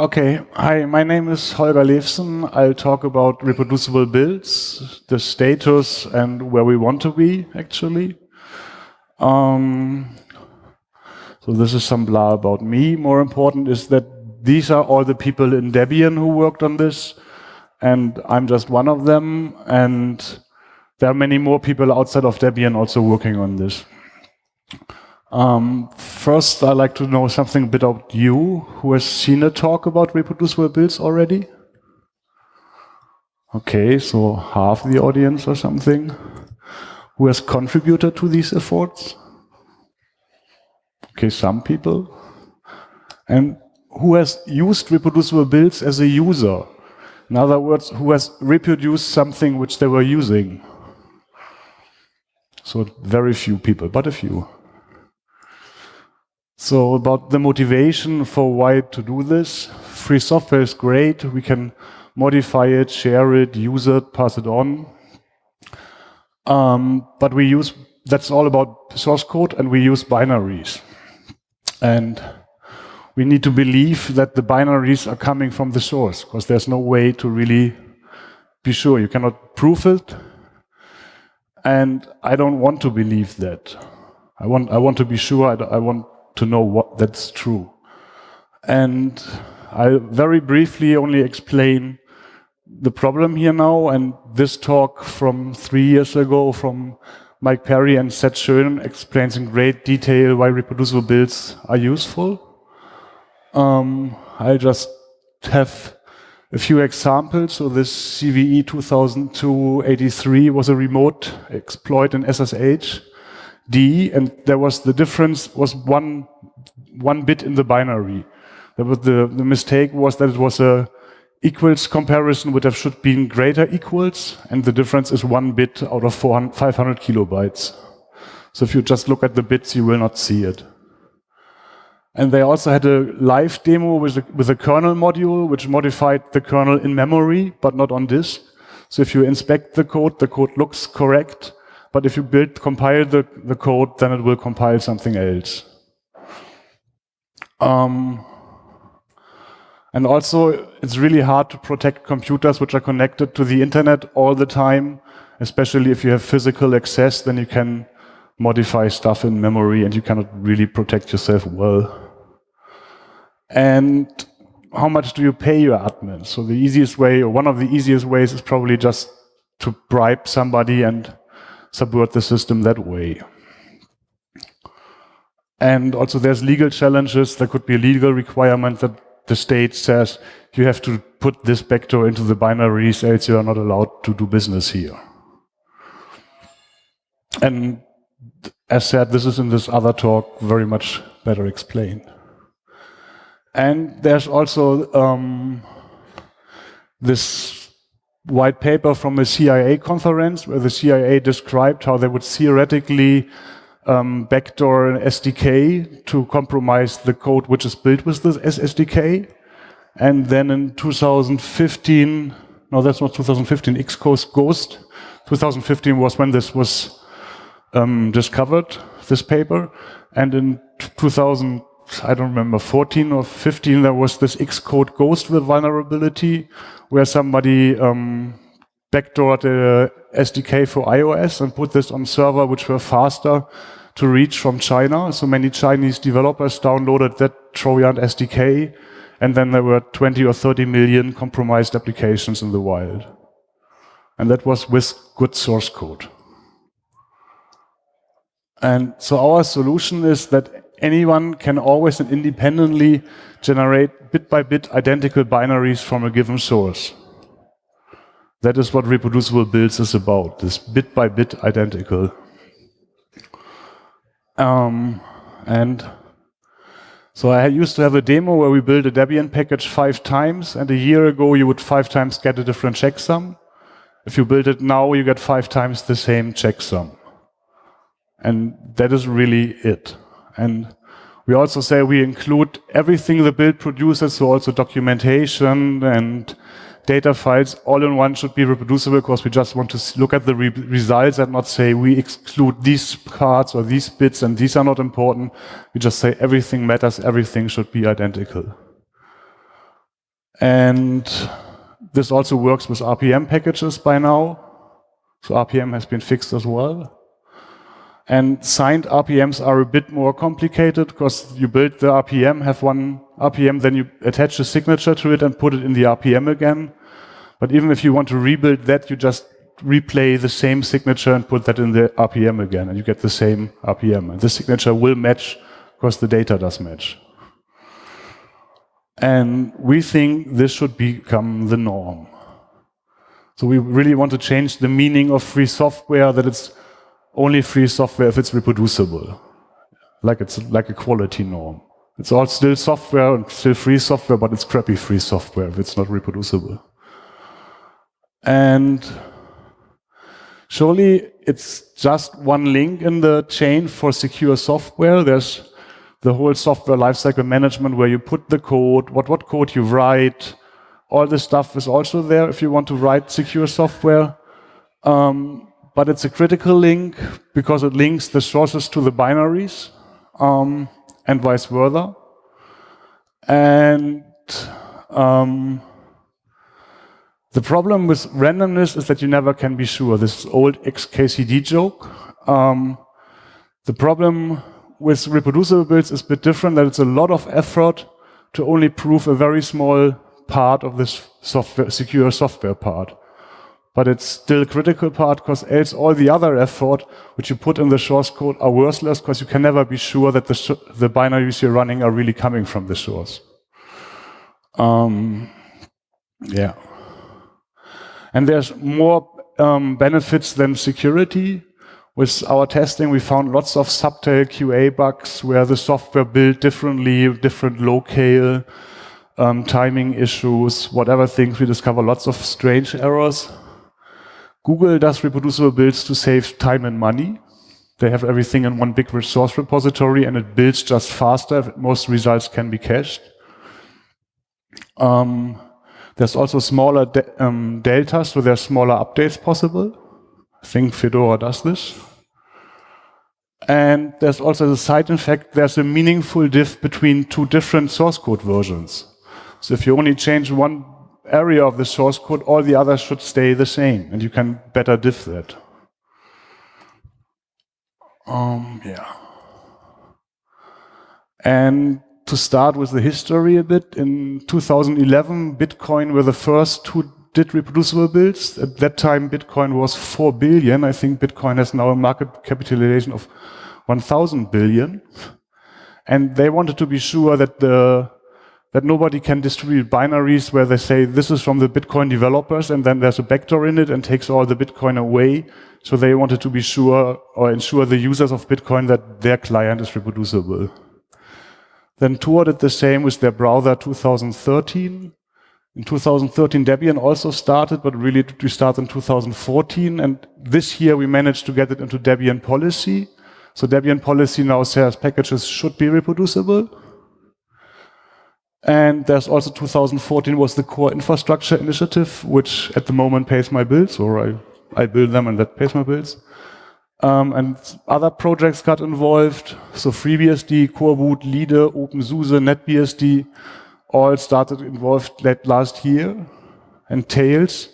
Okay, hi, my name is Holger Levsen. I'll talk about reproducible builds, the status, and where we want to be, actually. Um, so this is some blah about me. More important is that these are all the people in Debian who worked on this, and I'm just one of them, and there are many more people outside of Debian also working on this. Um, first, I'd like to know something a bit about you. Who has seen a talk about reproducible builds already? Okay, so half the audience or something. Who has contributed to these efforts? Okay, some people. And who has used reproducible builds as a user? In other words, who has reproduced something which they were using? So very few people, but a few. So about the motivation for why to do this, free software is great. We can modify it, share it, use it, pass it on. Um, but we use, that's all about source code and we use binaries. And we need to believe that the binaries are coming from the source because there's no way to really be sure. You cannot prove it. And I don't want to believe that. I want, I want to be sure. I, I want to know what that's true. And I'll very briefly only explain the problem here now. And this talk from three years ago from Mike Perry and Seth Schoen explains in great detail why reproducible builds are useful. Um, I'll just have a few examples. So this CVE 2002-83 was a remote exploit in SSH. D, and there was the difference was one one bit in the binary. That was the, the mistake was that it was a equals comparison would have should been greater equals, and the difference is one bit out of 400, 500 kilobytes. So if you just look at the bits, you will not see it. And they also had a live demo with a, with a kernel module, which modified the kernel in memory, but not on disk. So if you inspect the code, the code looks correct, but if you build, compile the, the code, then it will compile something else. Um, and also, it's really hard to protect computers which are connected to the internet all the time, especially if you have physical access, then you can modify stuff in memory and you cannot really protect yourself well. And how much do you pay your admin? So the easiest way, or one of the easiest ways is probably just to bribe somebody and subvert the system that way. And also there's legal challenges. There could be a legal requirement that the state says you have to put this backdoor into the binaries, else you are not allowed to do business here. And as said, this is in this other talk very much better explained. And there's also um, this white paper from a CIA conference where the CIA described how they would theoretically um, backdoor an SDK to compromise the code which is built with this SDK. And then in 2015, no, that's not 2015, Xcode Ghost. 2015 was when this was um, discovered, this paper. And in 2000, I don't remember, 14 or 15, there was this Xcode Ghost vulnerability where somebody um, backdoored the SDK for iOS and put this on server which were faster to reach from China. So many Chinese developers downloaded that Trojan SDK and then there were 20 or 30 million compromised applications in the wild. And that was with good source code. And so our solution is that anyone can always and independently generate bit by bit identical binaries from a given source. That is what reproducible builds is about, this bit by bit identical. Um, and so I used to have a demo where we built a Debian package five times, and a year ago you would five times get a different checksum. If you build it now, you get five times the same checksum. And that is really it. And we also say we include everything the build produces, so also documentation and data files all in one should be reproducible because we just want to look at the re results and not say we exclude these cards or these bits and these are not important. We just say everything matters, everything should be identical. And this also works with RPM packages by now. So RPM has been fixed as well. And signed RPMs are a bit more complicated because you build the RPM, have one RPM, then you attach a signature to it and put it in the RPM again. But even if you want to rebuild that, you just replay the same signature and put that in the RPM again, and you get the same RPM. And the signature will match because the data does match. And we think this should become the norm. So we really want to change the meaning of free software that it's only free software if it's reproducible. Like it's like a quality norm. It's all still software and still free software, but it's crappy free software if it's not reproducible. And surely it's just one link in the chain for secure software. There's the whole software lifecycle management where you put the code, what, what code you write, all this stuff is also there if you want to write secure software. Um, but it's a critical link because it links the sources to the binaries um, and vice versa. And um, the problem with randomness is that you never can be sure. This old XKCD joke. Um, the problem with reproducible builds is a bit different, that it's a lot of effort to only prove a very small part of this software, secure software part. But it's still a critical part because else all the other effort which you put in the source code are worthless because you can never be sure that the, the binaries you're running are really coming from the source. Um, yeah. And there's more um, benefits than security. With our testing, we found lots of subtail QA bugs where the software built differently, different locale, um, timing issues, whatever things. We discover lots of strange errors. Google does reproducible builds to save time and money. They have everything in one big resource repository and it builds just faster. Most results can be cached. Um, there's also smaller de um, deltas, so there's smaller updates possible. I think Fedora does this. And there's also the side effect, there's a meaningful diff between two different source code versions. So if you only change one area of the source code, all the others should stay the same, and you can better diff that. Um, yeah. And to start with the history a bit, in 2011, Bitcoin were the first who did reproducible builds. At that time, Bitcoin was 4 billion. I think Bitcoin has now a market capitalization of 1,000 billion. And they wanted to be sure that the that nobody can distribute binaries where they say this is from the Bitcoin developers and then there's a backdoor in it and takes all the Bitcoin away. So they wanted to be sure or ensure the users of Bitcoin that their client is reproducible. Then Tor did the same with their browser 2013. In 2013, Debian also started, but really we started in 2014. And this year we managed to get it into Debian policy. So Debian policy now says packages should be reproducible. And there's also 2014 was the core infrastructure initiative, which at the moment pays my bills, or I, I build them and that pays my bills. Um, and other projects got involved. So FreeBSD, Coreboot, LEDE, OpenSUSE, NetBSD all started involved that last year. And Tails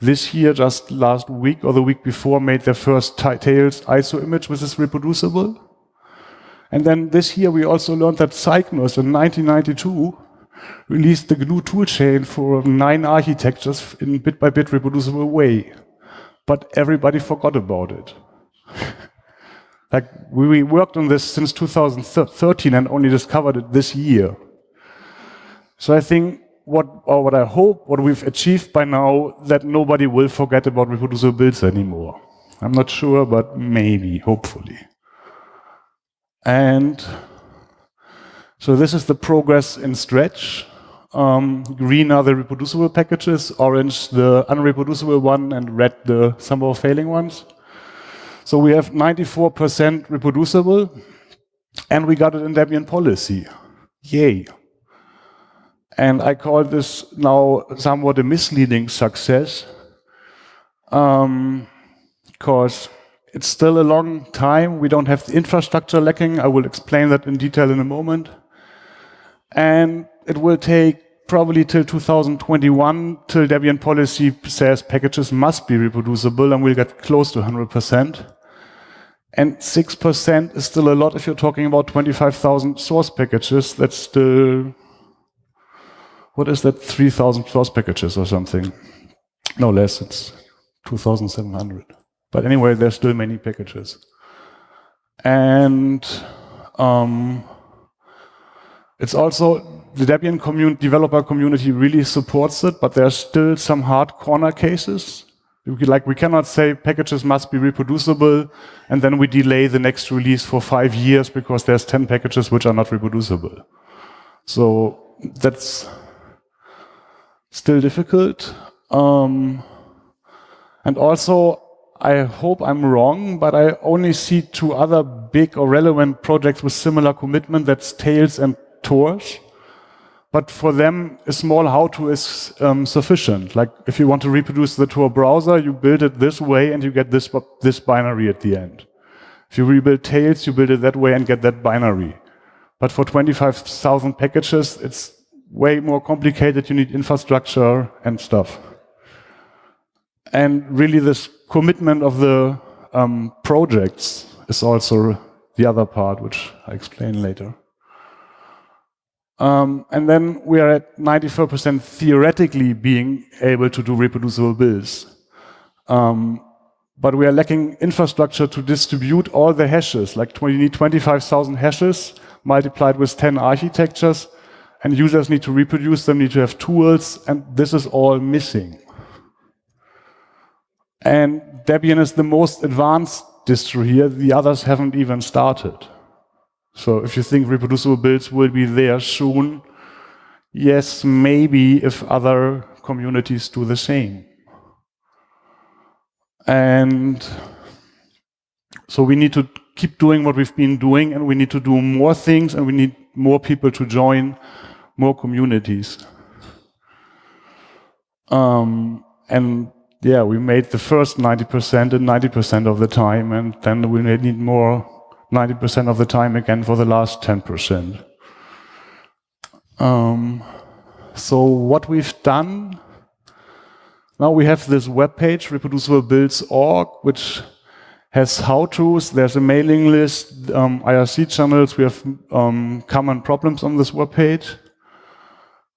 this year, just last week or the week before, made their first Tails ISO image, which is reproducible. And then this year, we also learned that Cygnus in 1992 released the GNU toolchain for nine architectures in bit-by-bit -bit reproducible way. But everybody forgot about it. like we worked on this since 2013 and only discovered it this year. So I think what, or what I hope, what we've achieved by now, that nobody will forget about reproducible builds anymore. I'm not sure, but maybe, hopefully. And so this is the progress in Stretch. Um, green are the reproducible packages, orange the unreproducible one, and red the somehow failing ones. So we have 94% reproducible, and we got it in Debian policy. Yay. And I call this now somewhat a misleading success, because um, it's still a long time. We don't have the infrastructure lacking. I will explain that in detail in a moment. And it will take probably till 2021, till Debian policy says packages must be reproducible, and we'll get close to 100%. And 6% is still a lot if you're talking about 25,000 source packages. That's still, what is that, 3,000 source packages or something. No less, it's 2,700. But anyway, there's still many packages. And um, it's also, the Debian community, developer community really supports it, but there are still some hard corner cases. Like we cannot say packages must be reproducible and then we delay the next release for five years because there's 10 packages which are not reproducible. So that's still difficult. Um, and also, I hope I'm wrong, but I only see two other big or relevant projects with similar commitment, that's Tails and Torch. But for them, a small how-to is um, sufficient. Like if you want to reproduce the Tor browser, you build it this way and you get this, this binary at the end. If you rebuild Tails, you build it that way and get that binary. But for 25,000 packages, it's way more complicated. You need infrastructure and stuff. And really this commitment of the um, projects is also the other part, which I explain later. Um, and then we are at 94% theoretically being able to do reproducible builds. Um, but we are lacking infrastructure to distribute all the hashes. Like you need 25,000 hashes multiplied with 10 architectures, and users need to reproduce them, need to have tools, and this is all missing. And Debian is the most advanced distro here. The others haven't even started. So if you think reproducible builds will be there soon, yes, maybe if other communities do the same. And so we need to keep doing what we've been doing and we need to do more things and we need more people to join more communities. Um, and yeah, we made the first 90% and 90% of the time and then we need more 90% of the time again for the last 10%. Um, so what we've done, now we have this web page, reproduciblebuilds.org, which has how-tos, there's a mailing list, um, IRC channels, we have um, common problems on this web page.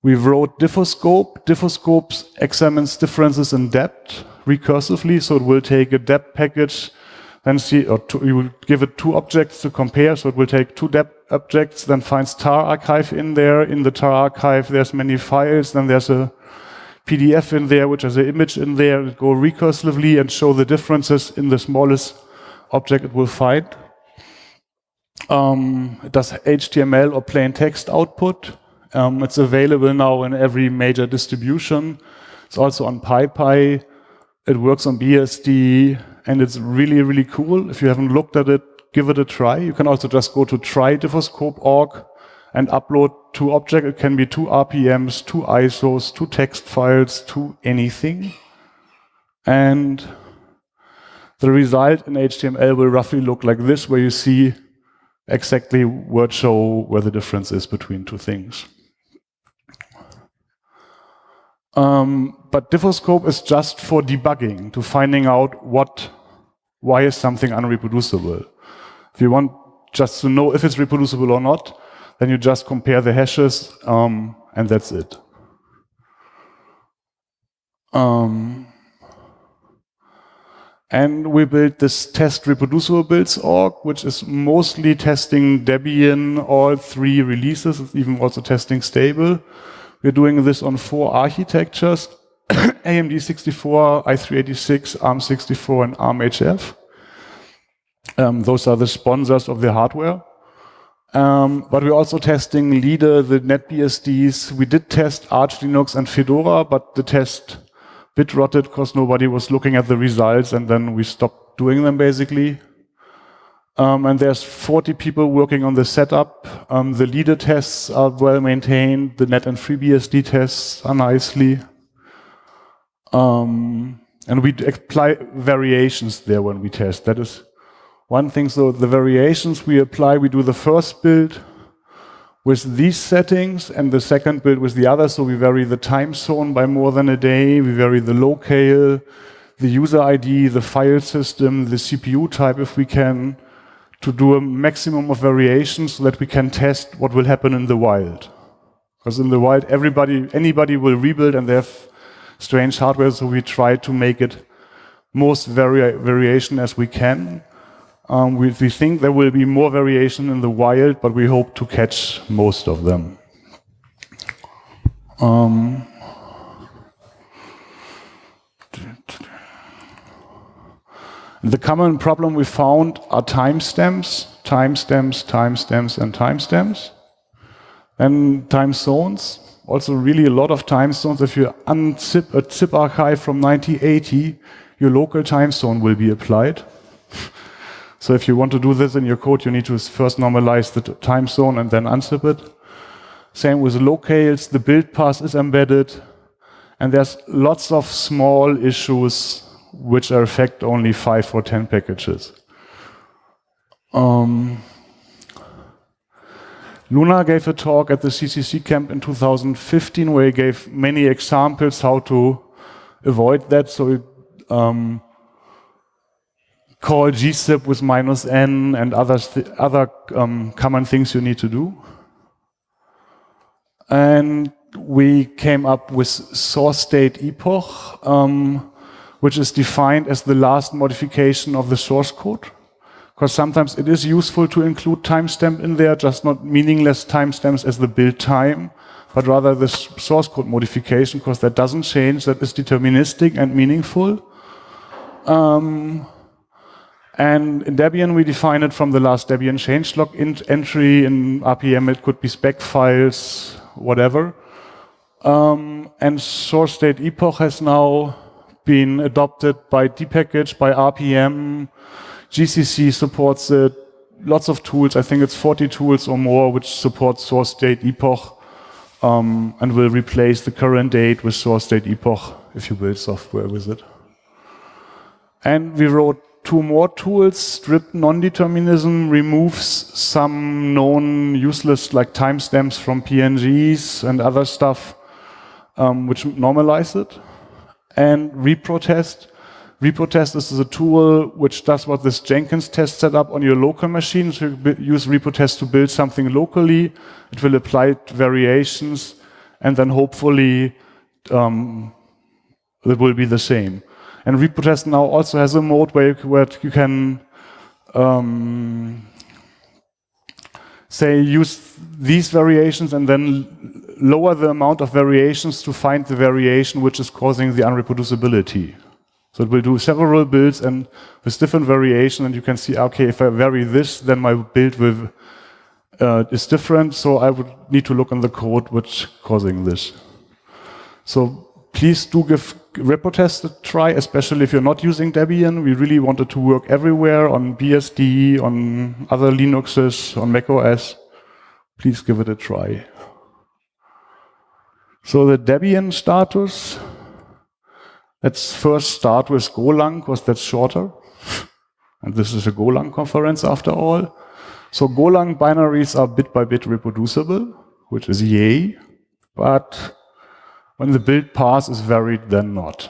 We wrote diffoscope. Diffoscope examines differences in depth recursively, so it will take a deb package then see, or two, you give it two objects to compare, so it will take two deb objects, then finds tar archive in there. In the tar archive, there's many files, then there's a PDF in there, which has an image in there, it go recursively and show the differences in the smallest object it will find. Um, it does HTML or plain text output. Um, it's available now in every major distribution. It's also on PyPI. It works on BSD and it's really, really cool. If you haven't looked at it, give it a try. You can also just go to try.diffoscope.org and upload two objects. It can be two RPMs, two ISOs, two text files, two anything. And the result in HTML will roughly look like this, where you see exactly word show where the difference is between two things. Um, but diffoscope is just for debugging, to finding out what, why is something unreproducible. If you want just to know if it's reproducible or not, then you just compare the hashes, um, and that's it. Um, and we built this test reproducible builds org, which is mostly testing Debian, all three releases, it's even also testing stable. We're doing this on four architectures, AMD 64, i386, ARM64, and ARM-HF. Um, those are the sponsors of the hardware. Um, but we're also testing LEDE, the NetBSDs. We did test Arch Linux and Fedora, but the test bit rotted because nobody was looking at the results, and then we stopped doing them basically. Um, and there's 40 people working on the setup. Um, the LEDE tests are well maintained. The net and FreeBSD tests are nicely. Um, and we apply variations there when we test. That is one thing. So the variations we apply, we do the first build with these settings and the second build with the other. So we vary the time zone by more than a day. We vary the locale, the user ID, the file system, the CPU type if we can, to do a maximum of variations so that we can test what will happen in the wild. Because in the wild, everybody, anybody will rebuild and they have strange hardware, so we try to make it most vari variation as we can. Um, we, we, think there will be more variation in the wild, but we hope to catch most of them. Um, the common problem we found are timestamps, timestamps, timestamps, and timestamps. And time zones, also really a lot of time zones. If you unzip a zip archive from 1980, your local time zone will be applied. So if you want to do this in your code, you need to first normalize the time zone and then unzip it. Same with locales, the build path is embedded, and there's lots of small issues which are affect only five or 10 packages. Um, Lunar gave a talk at the CCC camp in 2015 where he gave many examples how to avoid that. So um, call gzip with minus n and other, other um, common things you need to do. And we came up with source date epoch, um, which is defined as the last modification of the source code. Because sometimes it is useful to include timestamp in there, just not meaningless timestamps as the build time, but rather the source code modification, because that doesn't change, that is deterministic and meaningful. Um, and in Debian, we define it from the last Debian changelog entry. In RPM, it could be spec files, whatever. Um, and source date epoch has now been adopted by dpkg, by RPM. GCC supports it. Lots of tools. I think it's 40 tools or more which support source date epoch um, and will replace the current date with source date epoch if you build software with it. And we wrote two more tools. Strip non-determinism removes some known useless like timestamps from PNGs and other stuff um, which normalize it. And reprotest. Reprotest is a tool which does what this Jenkins test set up on your local machine. So you use reprotest to build something locally. It will apply variations and then hopefully um, it will be the same. And reprotest now also has a mode where you, where you can um, say use these variations and then lower the amount of variations to find the variation which is causing the unreproducibility. So it will do several builds and with different variation and you can see, okay, if I vary this, then my build will, uh, is different. So I would need to look in the code which causing this. So please do give reprotest a try, especially if you're not using Debian. We really want it to work everywhere on BSD, on other Linuxes, on macOS. Please give it a try. So the Debian status, let's first start with Golang, because that's shorter. And this is a Golang conference after all. So Golang binaries are bit by bit reproducible, which is yay. But when the build path is varied, then not.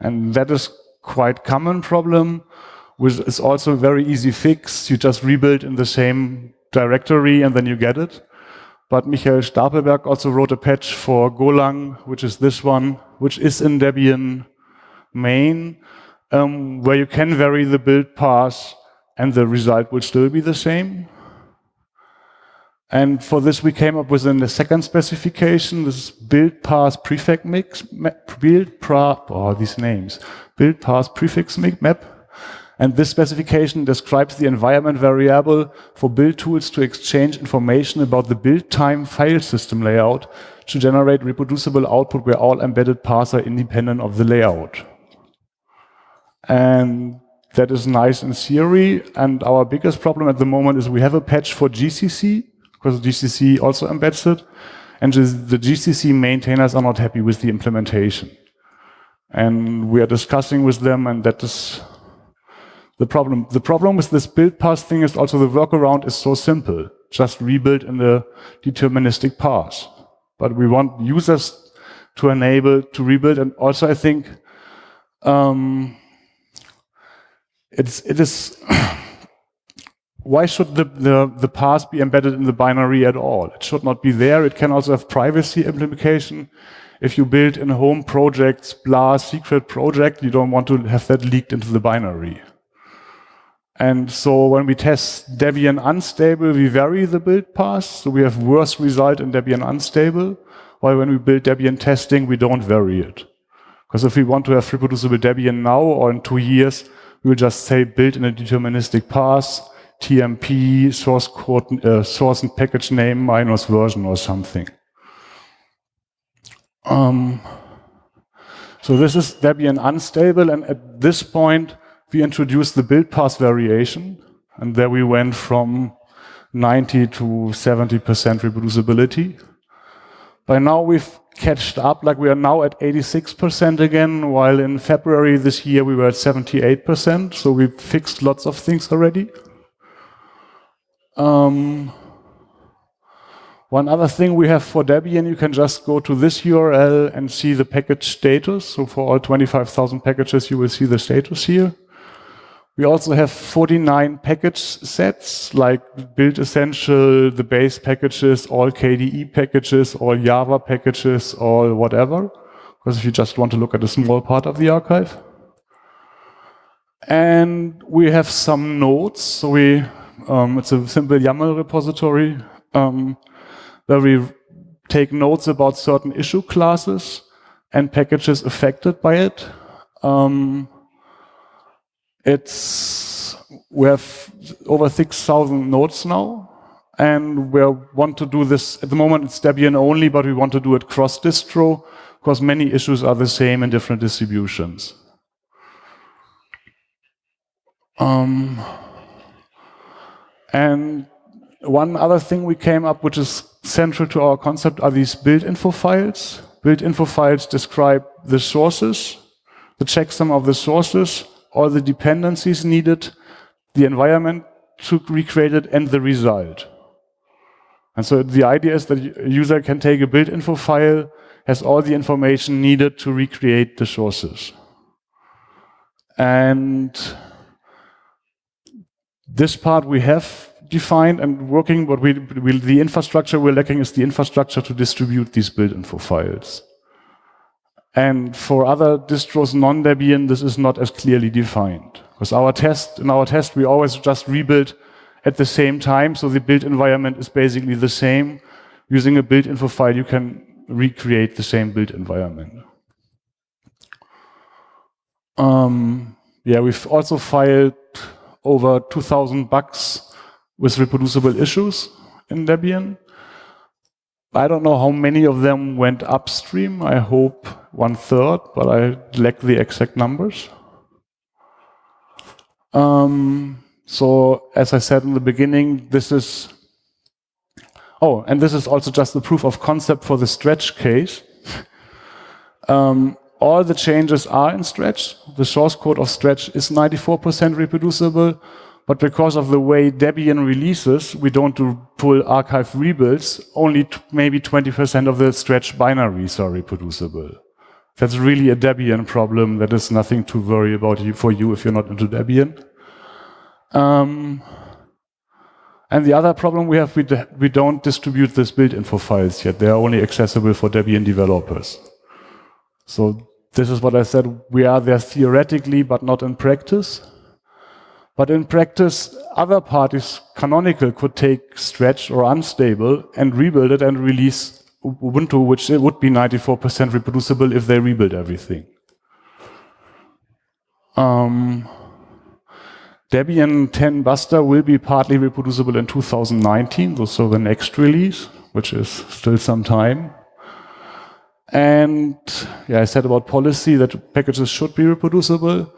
and that is quite common problem, which is also a very easy fix. You just rebuild in the same directory and then you get it. But Michael Stapelberg also wrote a patch for Golang, which is this one, which is in Debian main, um, where you can vary the build path and the result will still be the same. And for this, we came up with the second specification, this build path prefix mix, build pra, oh, these names, build path prefix map. And this specification describes the environment variable for build tools to exchange information about the build time file system layout to generate reproducible output where all embedded paths are independent of the layout. And that is nice in theory. And our biggest problem at the moment is we have a patch for GCC, because GCC also embeds it, and the GCC maintainers are not happy with the implementation. And we are discussing with them, and that is the problem. The problem with this build path thing is also the workaround is so simple. just rebuild in the deterministic path. But we want users to enable to rebuild. And also, I think um, it's it is. why should the, the, the path be embedded in the binary at all? It should not be there. It can also have privacy implication. If you build in a home project, blah, secret project, you don't want to have that leaked into the binary. And so when we test Debian unstable, we vary the build path. So we have worse result in Debian unstable. While when we build Debian testing, we don't vary it. Because if we want to have reproducible Debian now or in two years, we will just say build in a deterministic path TMP source code, uh, source and package name minus version or something. Um, so this is Debian unstable, and at this point we introduced the build path variation, and there we went from 90 to 70% reproducibility. By now we've catched up, like we are now at 86% again, while in February this year we were at 78%, so we fixed lots of things already. Um, one other thing we have for Debian, you can just go to this URL and see the package status. So for all 25,000 packages, you will see the status here. We also have 49 package sets, like Build Essential, the base packages, all KDE packages, all Java packages, all whatever. Because if you just want to look at a small part of the archive. And we have some nodes. So we um, it's a simple YAML repository um, where we take notes about certain issue classes and packages affected by it. Um, it's we have over 6,000 nodes now, and we want to do this at the moment. It's Debian only, but we want to do it cross distro because many issues are the same in different distributions. Um, and one other thing we came up, which is central to our concept, are these build info files. Build info files describe the sources, the checksum of the sources, all the dependencies needed, the environment to recreate it, and the result. And so the idea is that a user can take a build info file, has all the information needed to recreate the sources. And this part we have defined and working, but we, we, the infrastructure we're lacking is the infrastructure to distribute these build info files. And for other distros non-Debian, this is not as clearly defined. Because our test, in our test, we always just rebuild at the same time, so the build environment is basically the same. Using a build info file, you can recreate the same build environment. Um, yeah, we've also filed over 2,000 bugs with reproducible issues in Debian. I don't know how many of them went upstream. I hope one third, but I lack the exact numbers. Um, so as I said in the beginning, this is, oh, and this is also just the proof of concept for the stretch case. um, all the changes are in Stretch. The source code of Stretch is 94% reproducible, but because of the way Debian releases, we don't do full archive rebuilds, only maybe 20% of the Stretch binaries are reproducible. That's really a Debian problem. That is nothing to worry about for you if you're not into Debian. Um, and the other problem we have, we, we don't distribute this build info files yet. They are only accessible for Debian developers. So this is what I said, we are there theoretically, but not in practice. But in practice, other parties, canonical, could take stretch or unstable and rebuild it and release Ubuntu, which would be 94% reproducible if they rebuild everything. Um, Debian 10 Buster will be partly reproducible in 2019, so the next release, which is still some time. And yeah, I said about policy that packages should be reproducible.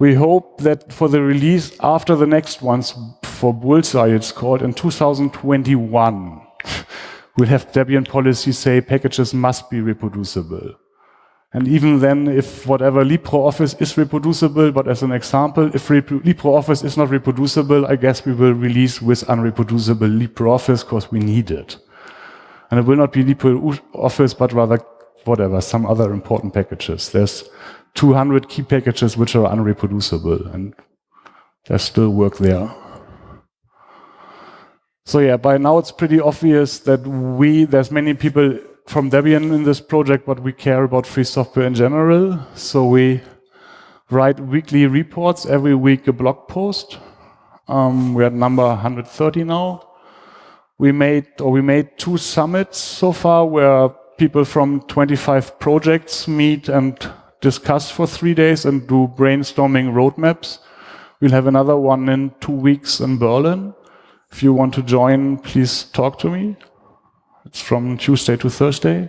We hope that for the release after the next ones, for Bullseye it's called, in 2021, we'll have Debian policy say packages must be reproducible. And even then, if whatever LibreOffice is reproducible, but as an example, if LibreOffice is not reproducible, I guess we will release with unreproducible LibreOffice because we need it. And it will not be LibreOffice, but rather whatever, some other important packages. There's 200 key packages which are unreproducible, and there's still work there. So yeah, by now it's pretty obvious that we, there's many people from Debian in this project, but we care about free software in general. So we write weekly reports, every week a blog post. Um, we're at number 130 now. We made, or we made two summits so far where people from 25 projects meet and discuss for three days and do brainstorming roadmaps. We'll have another one in two weeks in Berlin. If you want to join, please talk to me. It's from Tuesday to Thursday.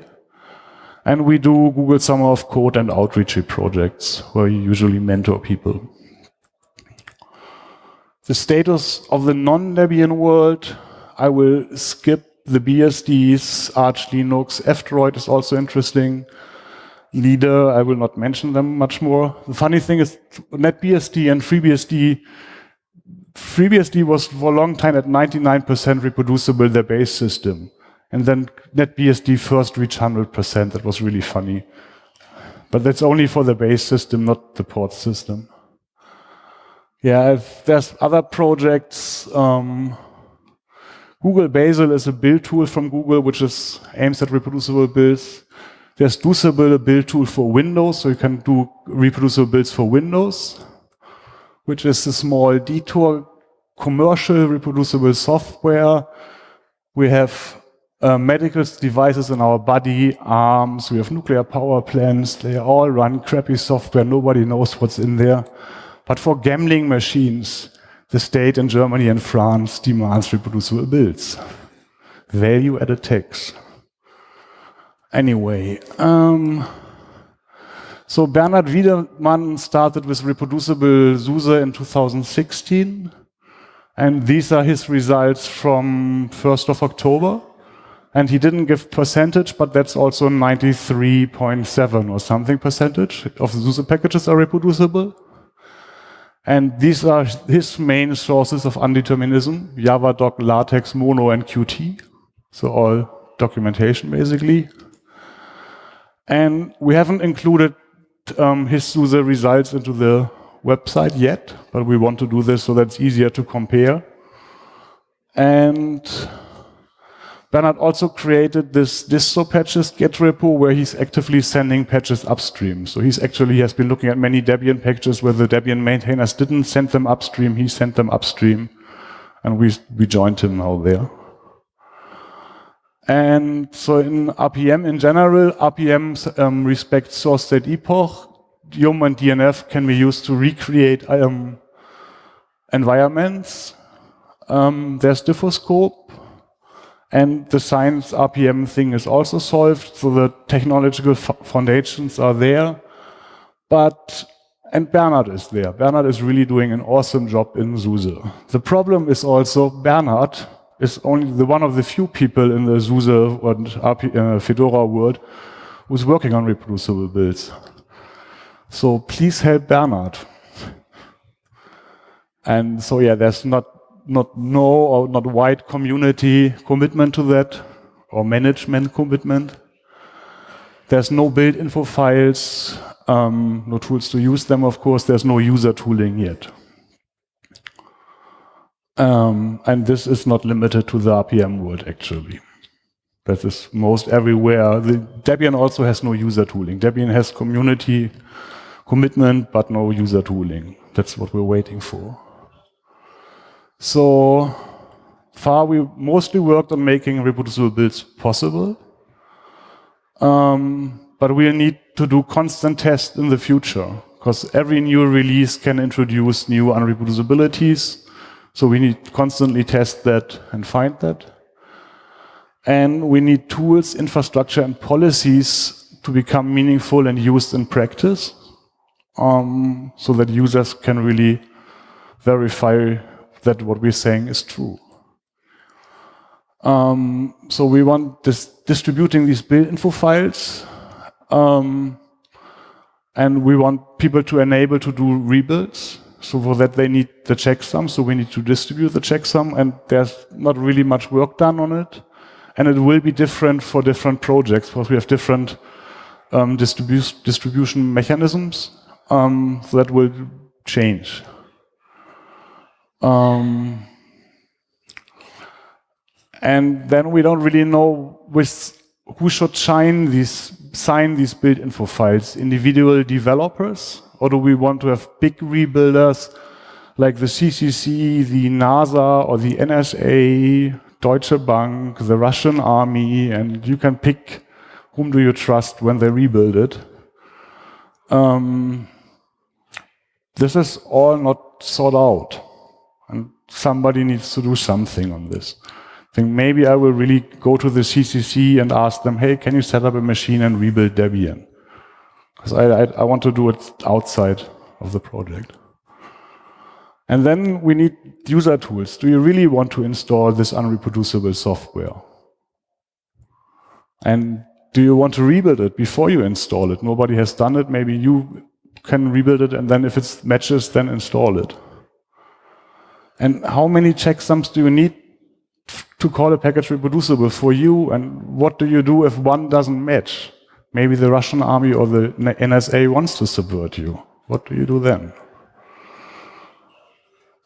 And we do Google Summer of Code and outreach projects where you usually mentor people. The status of the non-Debian world, I will skip the BSDs, Arch Linux, F-Droid is also interesting. LEDE, I will not mention them much more. The funny thing is NetBSD and FreeBSD FreeBSD was for a long time at 99% reproducible, their base system. And then NetBSD first reached 100%. That was really funny. But that's only for the base system, not the port system. Yeah, there's other projects. Um, Google Bazel is a build tool from Google, which is aims at reproducible builds. There's a build tool for Windows, so you can do reproducible builds for Windows which is a small detour commercial reproducible software. We have uh, medical devices in our body, arms, we have nuclear power plants, they all run crappy software, nobody knows what's in there. But for gambling machines, the state in Germany and France demands reproducible builds. Value added tax. Anyway, um, so Bernhard Wiedemann started with reproducible SUSE in 2016. And these are his results from 1st of October. And he didn't give percentage, but that's also 93.7 or something percentage of the SUSE packages are reproducible. And these are his main sources of undeterminism, Javadoc, LaTeX, Mono, and Qt. So all documentation, basically. And we haven't included um, his results into the website yet, but we want to do this so that's easier to compare. And Bernhard also created this distro patches git repo where he's actively sending patches upstream. So he's actually has been looking at many Debian packages where the Debian maintainers didn't send them upstream, he sent them upstream. And we, we joined him now there. And so in RPM in general, RPM um, respects source date epoch. Yum and DNF can be used to recreate um, environments. Um, there's diffoscope. And the science RPM thing is also solved, so the technological foundations are there. But, and Bernhard is there. Bernhard is really doing an awesome job in SUSE. The problem is also Bernhard is only the one of the few people in the SUSE and RP, uh, Fedora world who's working on reproducible builds. So please help Bernhard. And so yeah, there's not not no or not wide community commitment to that or management commitment. There's no build info files, um, no tools to use them, of course. There's no user tooling yet. Um, and this is not limited to the RPM world, actually. That is most everywhere. The Debian also has no user tooling. Debian has community commitment, but no user tooling. That's what we're waiting for. So far, we mostly worked on making reproducible builds possible. Um, but we'll need to do constant tests in the future, because every new release can introduce new unreproducibilities. So we need to constantly test that and find that. And we need tools, infrastructure, and policies to become meaningful and used in practice um, so that users can really verify that what we're saying is true. Um, so we want this distributing these build info files. Um, And we want people to enable to do rebuilds. So for that, they need the checksum. So we need to distribute the checksum and there's not really much work done on it. And it will be different for different projects because we have different um, distribu distribution mechanisms. Um, so that will change. Um, and then we don't really know with who should sign these, sign these build info files, individual developers, or do we want to have big rebuilders like the CCC, the NASA, or the NSA, Deutsche Bank, the Russian army, and you can pick whom do you trust when they rebuild it. Um, this is all not sorted out, and somebody needs to do something on this I think maybe I will really go to the CCC and ask them, hey, can you set up a machine and rebuild Debian? Because I, I, I, want to do it outside of the project. And then we need user tools. Do you really want to install this unreproducible software? And do you want to rebuild it before you install it? Nobody has done it. Maybe you can rebuild it, and then if it matches, then install it. And how many checksums do you need to call a package reproducible for you, and what do you do if one doesn't match? Maybe the Russian army or the NSA wants to subvert you. What do you do then?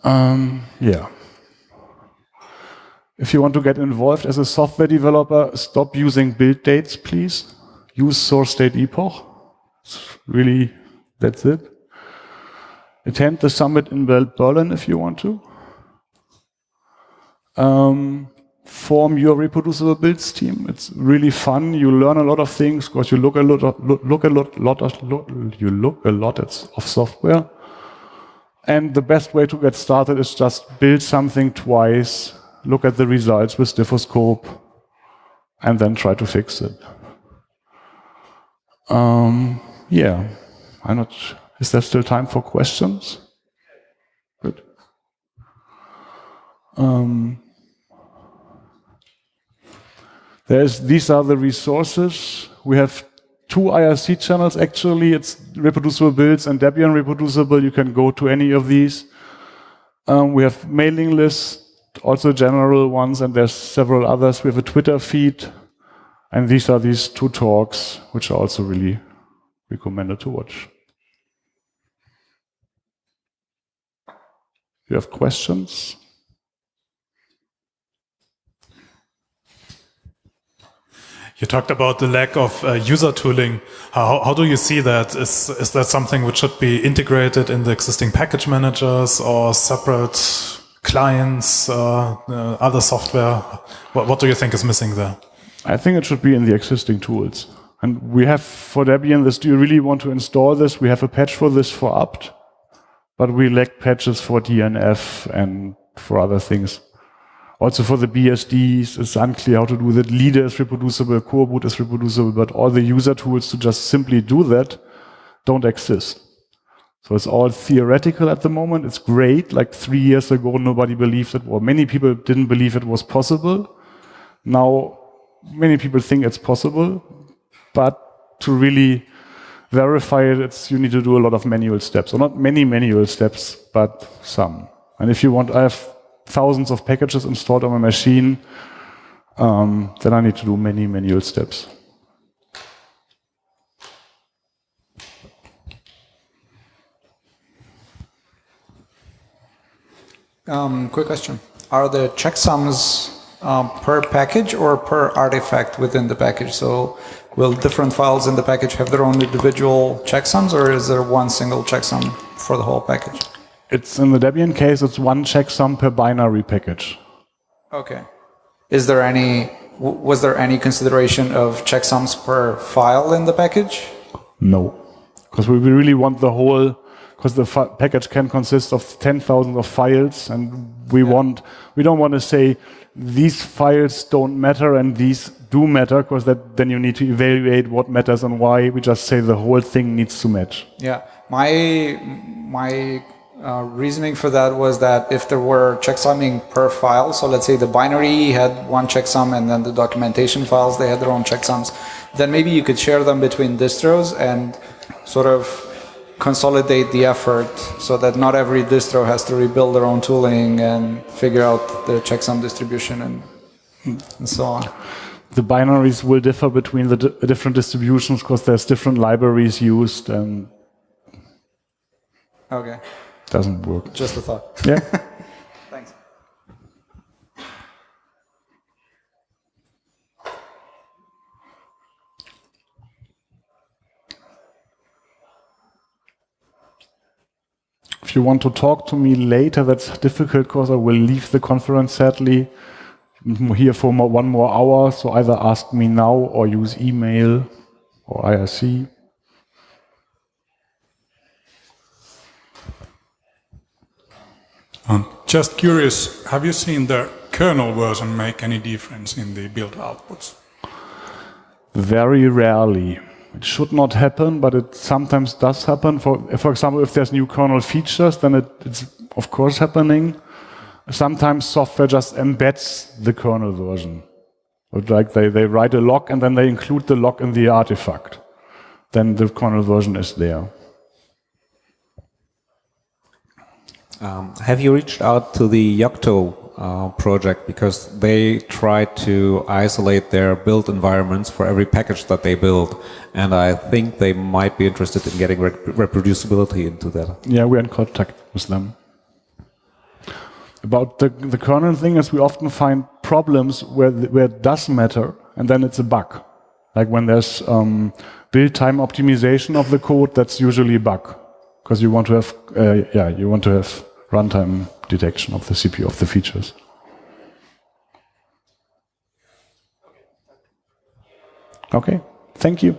Um, yeah. If you want to get involved as a software developer, stop using build dates, please. Use source date epoch. It's really, that's it. Attend the summit in Berlin if you want to um, form your reproducible builds team. It's really fun. You learn a lot of things because you look a lot, look, look a lot, lot of, look, you look a lot of software. And the best way to get started is just build something twice, look at the results with diffoscope, and then try to fix it. Um, yeah, I'm not. Is there still time for questions? Good. Um, There's, these are the resources. We have two IRC channels actually. It's reproducible builds and Debian reproducible. You can go to any of these. Um, we have mailing lists, also general ones, and there's several others. We have a Twitter feed. And these are these two talks, which are also really recommended to watch. You have questions? You talked about the lack of uh, user tooling. How, how do you see that? Is, is that something which should be integrated in the existing package managers or separate clients, uh, uh, other software? What, what do you think is missing there? I think it should be in the existing tools. And we have for Debian this, do you really want to install this? We have a patch for this for apt, but we lack patches for DNF and for other things. Also for the BSDs, it's unclear how to do that. LEDE is reproducible, coreboot is reproducible, but all the user tools to just simply do that don't exist. So it's all theoretical at the moment. It's great. Like three years ago, nobody believed it, or many people didn't believe it was possible. Now, many people think it's possible, but to really verify it, you need to do a lot of manual steps, or not many manual steps, but some. And if you want, I have thousands of packages installed on my machine, um, then I need to do many manual steps. Um, quick question. Are the checksums um, per package or per artifact within the package? So will different files in the package have their own individual checksums or is there one single checksum for the whole package? It's in the Debian case, it's one checksum per binary package. Okay. Is there any, was there any consideration of checksums per file in the package? No, because we really want the whole, because the package can consist of 10,000 of files and we yeah. want, we don't want to say these files don't matter and these do matter because that then you need to evaluate what matters and why. We just say the whole thing needs to match. Yeah, my my uh, reasoning for that was that if there were checksumming per file, so let's say the binary had one checksum and then the documentation files, they had their own checksums, then maybe you could share them between distros and sort of consolidate the effort so that not every distro has to rebuild their own tooling and figure out the checksum distribution and, and so on. The binaries will differ between the di different distributions because there's different libraries used and Okay, doesn't work. just a thought. Yeah. Thanks. if you want to talk to me later, that's difficult because I will leave the conference sadly. I'm here for more, one more hour, so either ask me now or use email or IRC. Um, just curious, have you seen the kernel version make any difference in the build outputs? Very rarely. It should not happen, but it sometimes does happen. For, for example, if there's new kernel features, then it, it's of course happening. Sometimes software just embeds the kernel version. Like they, they write a lock and then they include the lock in the artifact. Then the kernel version is there. Um, have you reached out to the Yocto uh, project because they try to isolate their build environments for every package that they build, and I think they might be interested in getting rep reproducibility into that. Yeah, we're in contact with them. About the, the kernel thing is we often find problems where, where it does matter, and then it's a bug. Like when there's um, build time optimization of the code, that's usually a bug because you want to have, uh, yeah, you want to have runtime detection of the CPU of the features. Okay, thank you.